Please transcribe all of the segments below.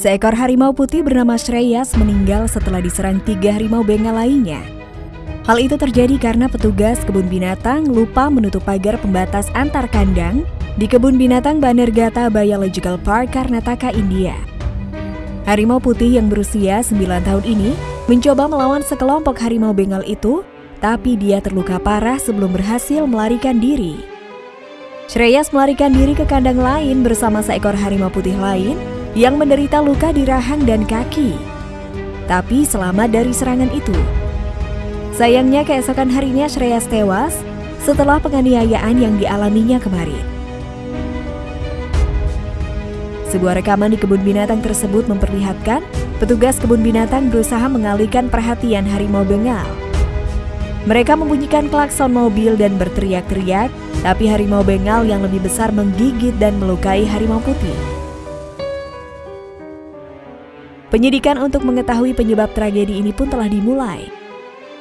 Seekor harimau putih bernama Shreyas meninggal setelah diserang tiga harimau bengal lainnya. Hal itu terjadi karena petugas kebun binatang lupa menutup pagar pembatas antar kandang di kebun binatang Banergata Biological Park, Karnataka, India. Harimau putih yang berusia 9 tahun ini mencoba melawan sekelompok harimau bengal itu, tapi dia terluka parah sebelum berhasil melarikan diri. Shreyas melarikan diri ke kandang lain bersama seekor harimau putih lain yang menderita luka di rahang dan kaki. Tapi selamat dari serangan itu. Sayangnya keesokan harinya Shreyas tewas setelah penganiayaan yang dialaminya kemarin. Sebuah rekaman di kebun binatang tersebut memperlihatkan petugas kebun binatang berusaha mengalihkan perhatian harimau bengal. Mereka membunyikan klakson mobil dan berteriak-teriak, tapi harimau bengal yang lebih besar menggigit dan melukai harimau putih. Penyidikan untuk mengetahui penyebab tragedi ini pun telah dimulai.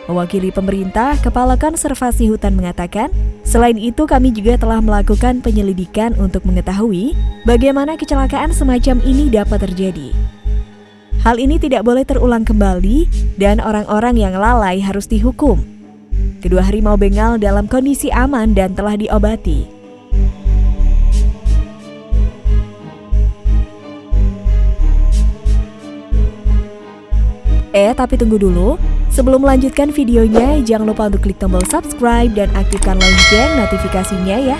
Mewakili pemerintah, Kepala Konservasi Hutan mengatakan, selain itu kami juga telah melakukan penyelidikan untuk mengetahui bagaimana kecelakaan semacam ini dapat terjadi. Hal ini tidak boleh terulang kembali dan orang-orang yang lalai harus dihukum. Kedua harimau bengal dalam kondisi aman dan telah diobati. Eh, tapi tunggu dulu. Sebelum melanjutkan videonya, jangan lupa untuk klik tombol subscribe dan aktifkan lonceng notifikasinya ya.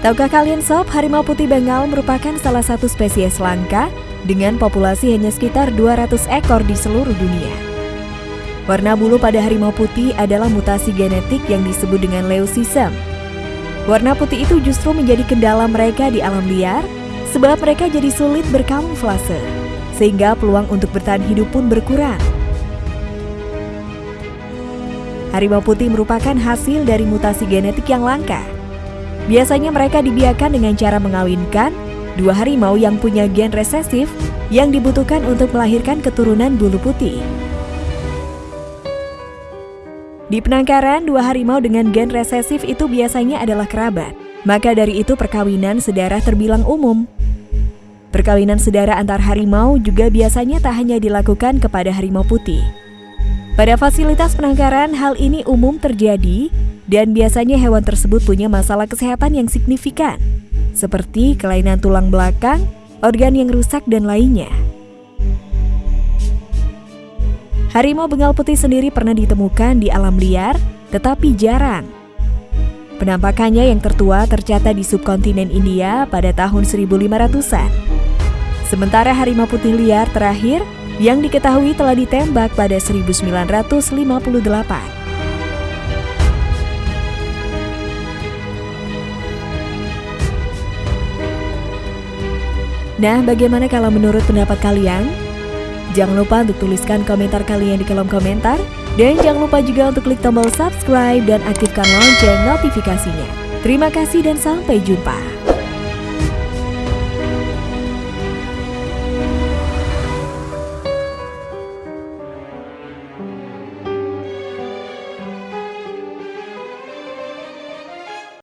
Tahukah kalian sob, harimau putih Bengal merupakan salah satu spesies langka dengan populasi hanya sekitar 200 ekor di seluruh dunia. Warna bulu pada harimau putih adalah mutasi genetik yang disebut dengan leucism Warna putih itu justru menjadi kendala mereka di alam liar, sebab mereka jadi sulit berkamuflase, sehingga peluang untuk bertahan hidup pun berkurang. Harimau putih merupakan hasil dari mutasi genetik yang langka. Biasanya mereka dibiarkan dengan cara mengawinkan dua harimau yang punya gen resesif yang dibutuhkan untuk melahirkan keturunan bulu putih. Di penangkaran, dua harimau dengan gen resesif itu biasanya adalah kerabat. Maka dari itu perkawinan sedarah terbilang umum. Perkawinan sedara antar harimau juga biasanya tak hanya dilakukan kepada harimau putih. Pada fasilitas penangkaran, hal ini umum terjadi dan biasanya hewan tersebut punya masalah kesehatan yang signifikan, seperti kelainan tulang belakang, organ yang rusak, dan lainnya. Harimau bengal putih sendiri pernah ditemukan di alam liar, tetapi jarang. Penampakannya yang tertua tercatat di subkontinen India pada tahun 1500-an. Sementara harimau putih liar terakhir yang diketahui telah ditembak pada 1958. Nah, bagaimana kalau menurut pendapat kalian? Jangan lupa untuk tuliskan komentar kalian di kolom komentar. Dan jangan lupa juga untuk klik tombol subscribe dan aktifkan lonceng notifikasinya. Terima kasih dan sampai jumpa.